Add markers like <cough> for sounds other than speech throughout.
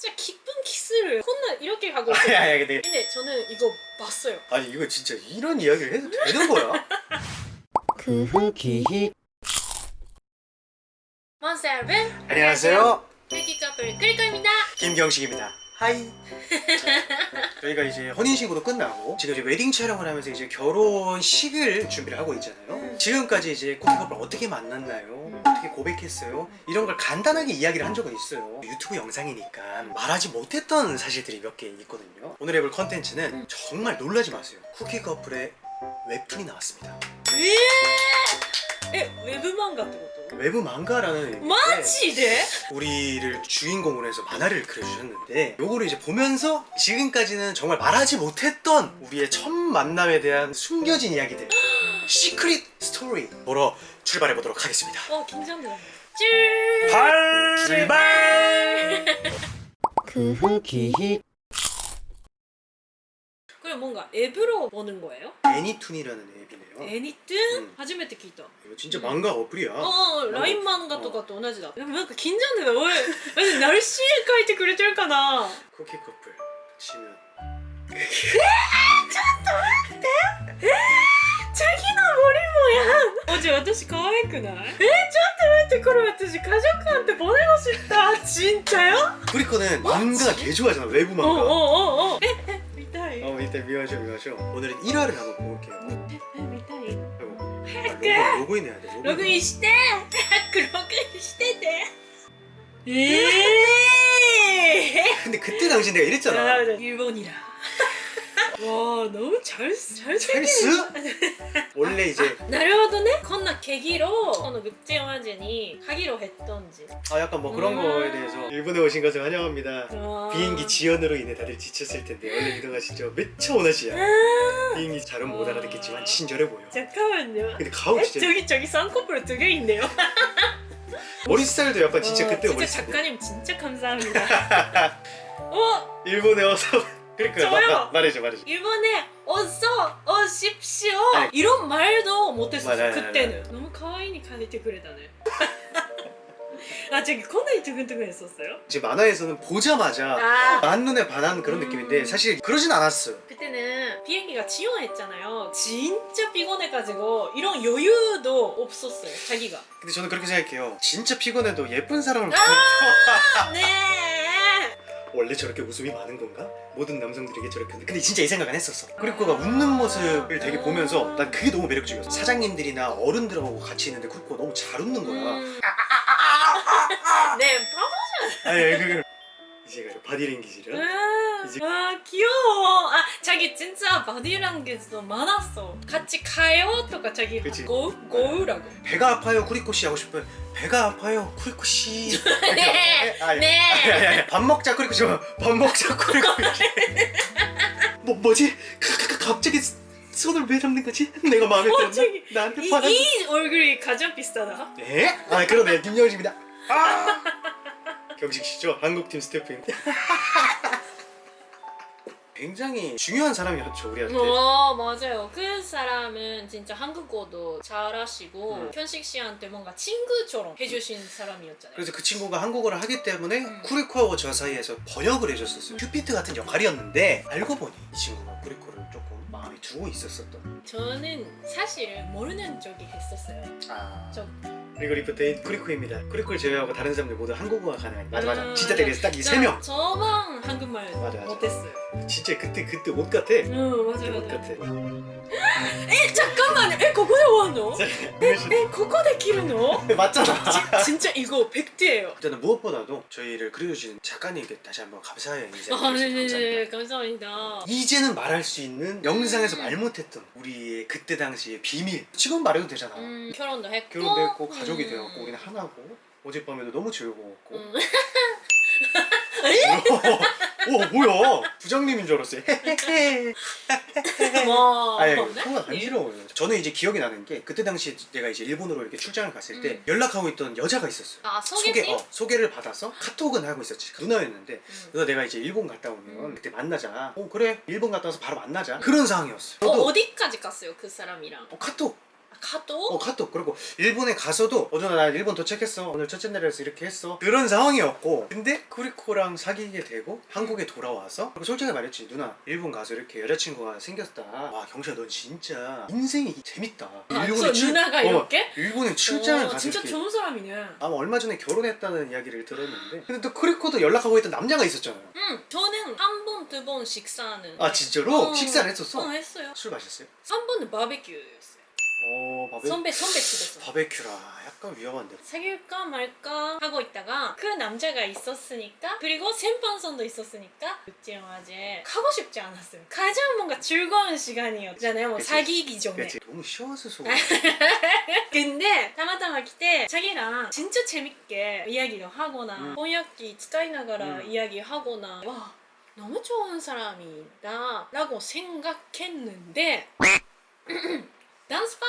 진짜 기쁜 키스를 콘나 이렇게 하고 아니 있어요. 아니 근데 근데 저는 이거 봤어요. 아니 이거 진짜 이런 이야기를 해도 되는 거야? <laughs> 그 후기 먼스 여러분 안녕하세요 헬기 커플 끌거입니다. 김경식입니다 하이 <laughs> 저희가 이제 혼인신고도 끝나고 지금 이제 웨딩 촬영을 하면서 이제 결혼식을 준비를 하고 있잖아요 지금까지 이제 코피커플 어떻게 만났나요? 어떻게 고백했어요? 이런 걸 간단하게 이야기를 한 적은 있어요 유튜브 영상이니까 말하지 못했던 사실들이 몇 개 있거든요 오늘 해볼 컨텐츠는 정말 놀라지 마세요 쿠키 커플의 웹툰이 나왔습니다 에? 에 웹만 같은 것도? 외부 망가라는 마지데? 우리를 주인공으로 해서 만화를 그려주셨는데 요거를 이제 보면서 지금까지는 정말 말하지 못했던 우리의 첫 만남에 대한 숨겨진 이야기들 시크릿 스토리 보러 출발해 보도록 하겠습니다 어 긴장돼. ጭ. 발 출발 그 후기 그럼 뭔가 앱으로 보는 거예요? 애니툰이라는 앱이네요 애니뜬? 음. 初めて聞いた。 이거 진짜 망가 어플이야 ああ、ライン漫画とかと同じだ。でもなんか緊張でだ。おい、私ナルシー書いてくれてるかな 쿠키 커플 치면 チャギの森もやん。おじゃ、私可愛くないえー、ちょっと待って、これ私가족한테보내고싶다。 진짜요? 쿠리코는 망가 개 좋아하잖아 외부 お 망가 おおおえ、え、見たい。 어 이따 미워하죠 미워하죠 오늘은 1화를 한번 볼게요 え、見たい。 아이고 아, 로그, 로그인 해야 돼 ログインして。早くログインしてて。ええ 근데 그때 당시 내가 이랬잖아 일본이라. 와 너무 잘, 잘 찰스? 원래 이제 なるほどねこんな계기로この국제 영화제니 가기로 했던지 아 약간 뭐 그런 음. 거에 대해서 일본에 오신 것을 환영합니다 아. 비행기 지연으로 인해 다들 지쳤을 텐데 얼른 이동하시죠 매차 오나시야 아 비행기 잘은 못 알아듣겠지만 친절해 보여 잠깐만요 근데 가오 에 진짜 저기 저기 쌍꺼풀 두 개 있네요 <laughs> 머리 스타일도 약간 진짜 와, 그때 진짜 머리 스타일 작가님 진짜 감사합니다 <laughs> 어 일본에 와서 그러니까 저요. 마- 마- 말해줘 말해줘. 일본에 어서 오십시오. 아니. 이런 말도 못했었어 맞아요, 그때는. 너무 가와이니 가리테 그래다네 아 저기 코너이 두근두근 했었어요? 이제 만화에서는 보자마자 아. 만눈에 반한 그런 음. 느낌인데 사실 그러진 않았어요. 그때는 비행기가 지연했잖아요. 진짜 피곤해가지고 이런 여유도 없었어요 자기가. 근데 저는 그렇게 생각해요. 진짜 피곤해도 예쁜 사람을 보면 네 원래 저렇게 웃음이 많은 건가? 모든 남성들에게 저렇게 근데 진짜 이 생각은 했었어. 쿠리코가 웃는 모습을 되게 보면서 난 그게 너무 매력적이었어. 사장님들이나 어른들하고 같이 있는데 쿠리코가 너무 잘 웃는 거야. 음. 네 바보 아니 그 이제 가 바디랭귀지를 아, 이제- 아 귀여워 아 자기 진짜 바디랭귀지도 많았어 같이 가요? とか 자기 그치. 고, 고우라고 배가 아파요 쿠리코 씨 하고 싶으면 배가 아파요 쿠리코 씨 <laughs> 네, 아, 예. 네. 아니, 아니, 아니. 밥 먹자 쿠리코 씨 밥 먹자 쿠리코 씨 <laughs> 뭐, 뭐지? 가, 가, 가, 갑자기 손을 왜 잡는 거지? 내가 마음에 어, 들었나? 나한테 이, 화났나? 이 얼굴이 가장 비슷하다 에? 아 그러네 김영식입니다 아! <laughs> 경식 씨죠? 한국팀 스태프입니다 <laughs> 굉장히 중요한 사람이었죠 우리한테. 어 맞아요. 그 사람은 진짜 한국어도 잘하시고 음. 현식 씨한테 뭔가 친구처럼 해주신 사람이었잖아요. 그래서 그 친구가 한국어를 하기 때문에 음. 쿠리코하고 저 사이에서 번역을 해줬었어요. 큐피트 같은 역할이었는데 알고 보니 이 친구가 쿠리코를 조금 마음에 두고 있었었던 저는 사실 모르는 쪽이 했었어요. 아. 저 그리고 리프트 쿠리코입니다. 쿠리코를 제외하고 다른 사람들 모두 한국어가 가능한 맞아 맞아 음, 진짜 되게 딱이 세 명. 저만 한국말 맞아, 맞아. 못했어요 진짜 그때 그때 옷 같아 응 그때 맞아요 옷 맞아요 같아 에 잠깐만 에ここで終わんの 에 ここで切るの 맞잖아 진짜 이거 100대예요 일단은 무엇보다도 저희를 그려주신 작가님께 다시 한번 감사의 인사 아 드리겠습니다 네네네 감사합니다 감사합니다 이제는 말할 수 있는 영상에서 음. 말 못했던 우리의 그때 당시의 비밀 지금 말해도 되잖아 음, 결혼도 했고 결혼도 했고 가족이 음. 되었고 우리는 하나고 어젯밤에도 너무 즐거웠고 음. <laughs> 오 뭐야? 부장님인 줄 알았어요. 와. 아니 네? 통화 간지러워요. 저는 이제 기억이 나는 게 그때 당시 내가 이제 일본으로 이렇게 출장을 갔을 때 음. 연락하고 있던 여자가 있었어요. 아 소개, 소개팅? 어, 소개를 받아서 카톡은 하고 있었지. 누나였는데 음. 누나 내가 이제 일본 갔다 오면 음. 그때 만나자. 어 그래. 일본 갔다 와서 바로 만나자. 그런 상황이었어요. 어, 어디까지 갔어요 그 사람이랑? 어, 카톡 카톡? 어 카톡 그리고 일본에 가서도 어느 날 일본 도착했어 오늘 첫째 날이라서 이렇게 했어 그런 상황이었고 근데 쿠리코랑 사귀게 되고 한국에 돌아와서 그리고 솔직히 말했지 누나 일본 가서 이렇게 여자친구가 생겼다 와 경수야 넌 진짜 인생이 재밌다 아, 저 누나가 어, 이렇게? 일본에 출장을 어, 가서 진짜 이렇게 좋은 사람이네 아마 얼마 전에 결혼했다는 이야기를 들었는데 근데 또 쿠리코도 연락하고 있던 남자가 있었잖아요 응 저는 한 번 두 번 식사는 아 진짜로? 어. 식사를 했었어? 어 했어요 술 마셨어요? 한 번은 바베큐였어요 어 바베... 선배 선배 집에서 바베큐라 약간 위험한데 사귈까 말까 하고 있다가 그 남자가 있었으니까 그리고 생방송도 있었으니까 그때는 아직 가고 싶지 않았어요 가장 뭔가 즐거운 시간이었잖아요 뭐 그치. 사귀기 전에 그치 너무 쉬워서 속 <laughs> 근데 타마타마来て 자기랑 진짜 재밌게 이야기를 하거나 음. 번역기 使いながら 음. 이야기하거나 와 너무 좋은 사람이다 라고 생각했는데 <clears throat> 댄스 파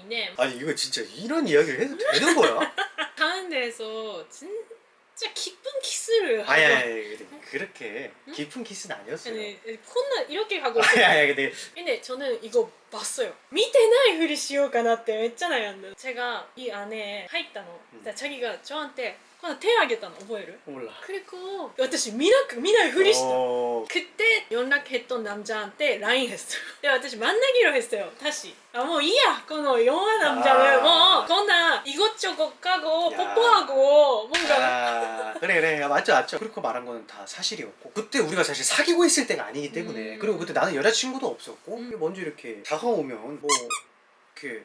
인데 아니 이거 진짜 이런 이야기를 해도 되는 거야? <laughs> 가운데에서 진짜 깊은 키스를 하고 아니 아니 아니, 근데 그렇게 깊은 키스는 아니었어요 아니 콘나 이렇게 하고 아니 있어요. 아니 근데 근데 저는 이거 봤어요. 見てないふりしようかなってめっちゃ悩んだ. 제가 이 안에 入ったの. 음. 자기가 저한테 그냥 手あげたの 覚える? 몰라 그리고 私見なく見ないふりした. 어... 그때 연락했던 남자한테 라인 했어요. 근데 私 만나기로 했어요. 다시. 아 뭐 이야. この 영화 남자는 아. 뭐 건나 이것저것 가고 야. 뽀뽀하고 뭔가 아 그래 그래 야, 맞죠 맞죠 그렇게 말한 거는 다 사실이었고 그때 우리가 사실 사귀고 있을 때가 아니기 때문에 음. 그리고 그때 나는 여자친구도 없었고 음. 먼저 이렇게 다가오면 뭐 이렇게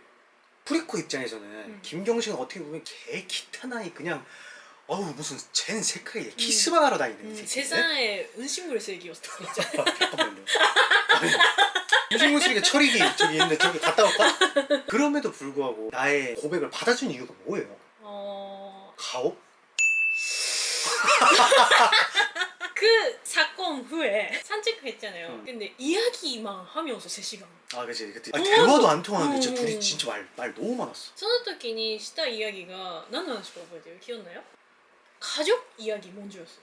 프리코 입장에서는 음. 김경식은 어떻게 보면 개 기타나이 그냥 어우 무슨 쟨 색깔이 키스만 하러 다니는 이 음, 새끼네 세상에 은신물 세기였어. 진짜. 잠깐만요. 유진무 씨가 철이기 저기 있는데 저기 갔다 올까? 그럼에도 불구하고 나의 고백을 받아준 이유가 뭐예요? 어... 가오? <laughs> 그 사건 후에 산책했잖아요. 음. 근데 이야기만 하면서 3시간. 아 그치 그때 아, 어. 대화도 안 통하는데 진짜 음. 둘이 진짜 말, 말 너무 많았어 その時にしたイヤギが何の話か覚えてる記憶나요 가족 이야기 먼저였어.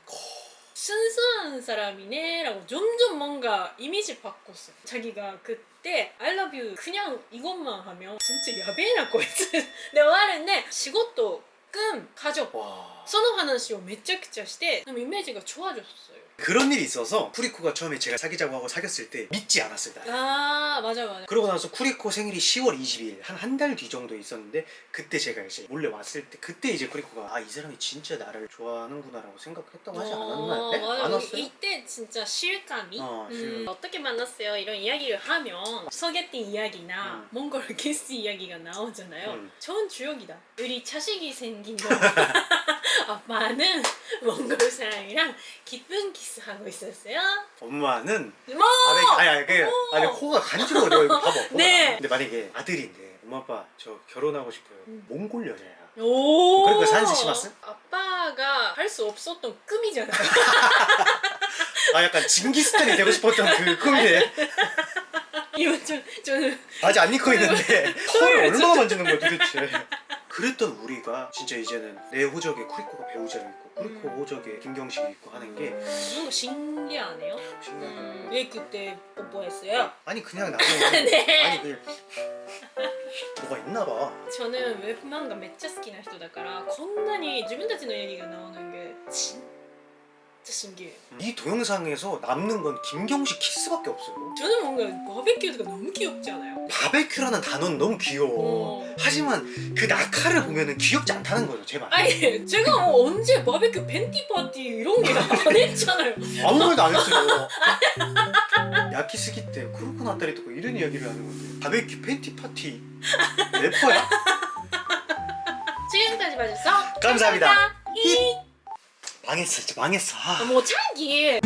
순수한 사람이네라고 점점 뭔가 이미지 바꿨어. 자기가 그때 I love you 그냥 이것만 하면 진짜 야베나 거이츠. 내가 말했는데 仕事끔 가족 わその話をめちゃくちゃしてでもイメージが좋아졌어요 그런 일이 있어서 쿠리코가 처음에 제가 사귀자고 하고 사귀었을 때 믿지 않았어요 나아 맞아 맞아 그러고 나서 쿠리코 생일이 10월 20일 한 한 달 뒤 정도 있었는데 그때 제가 이제 몰래 왔을 때 그때 이제 쿠리코가 아 이 사람이 진짜 나를 좋아하는구나 라고 생각했다고 하지 않았나요? 네? 맞아. 안 왔어요? 이때 진짜 실감이 어, 음. 어떻게 만났어요 이런 이야기를 하면 소개팅 이야기나 음. 몽골 키스 이야기가 나오잖아요 음. 좋은 주역이다 우리 자식이 생긴 거 <laughs> <laughs> 아빠는 몽골 사람이랑 깊은 키스 하고 있었어요 엄마는 뭐 아니 아니 그 오. 아니 코가 간지러워 내가 이거 봐봐. 네. 근데 만약에 아들인데 엄마 아빠 저 결혼하고 싶어요 음. 몽골 여자야 오 그리고 賛成します? 아빠가 할 수 없었던 꿈이잖아요 <laughs> 아 약간 징기스탄이 되고 싶었던 그 꿈이네 <laughs> 이거 좀 저는 아직 안 입고 있는데 <laughs> 털을 얼마나 만지는 거야 도대체 그랬던 우리가 진짜 이제는 내 호적에 쿠리코가 배우자로 있고 쿠리코 음. 호적에 김경식이 있고 하는 게 뭔가 신기하네요 신기하다 음, 왜 그때 뽀뽀했어요? 아니 그냥 나는 <laughs> 네. 아니 그냥 뭐가 있나 봐 저는 웹漫画 めっちゃ好きな人だからこんなに自分たちの演技が나오는게 진짜 신기해요 이 동영상에서 남는 건 김경식 키스밖에 없어요 저는 뭔가 바베큐가 너무 귀엽지 않아요? 바베큐라는 단어는 너무 귀여워 어. 하지만 그 中를 보면 은 귀엽지 않다는 거죠 제발 아니 제가 뭐 언제 바베큐 팬티 파티 이런 게 안 <laughs> 했잖아요 아무 말도 안 했어요 <laughs> 焼きすぎて 黒くなったり 또 이런 이야기를 하는 건데 바베큐 팬티 파티 래퍼야? <laughs> 지금까지 봐주셔서 감사합니다. 히 망했어 진짜 망했어 아. 뭐 창기